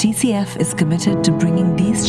TCF is committed to bringing these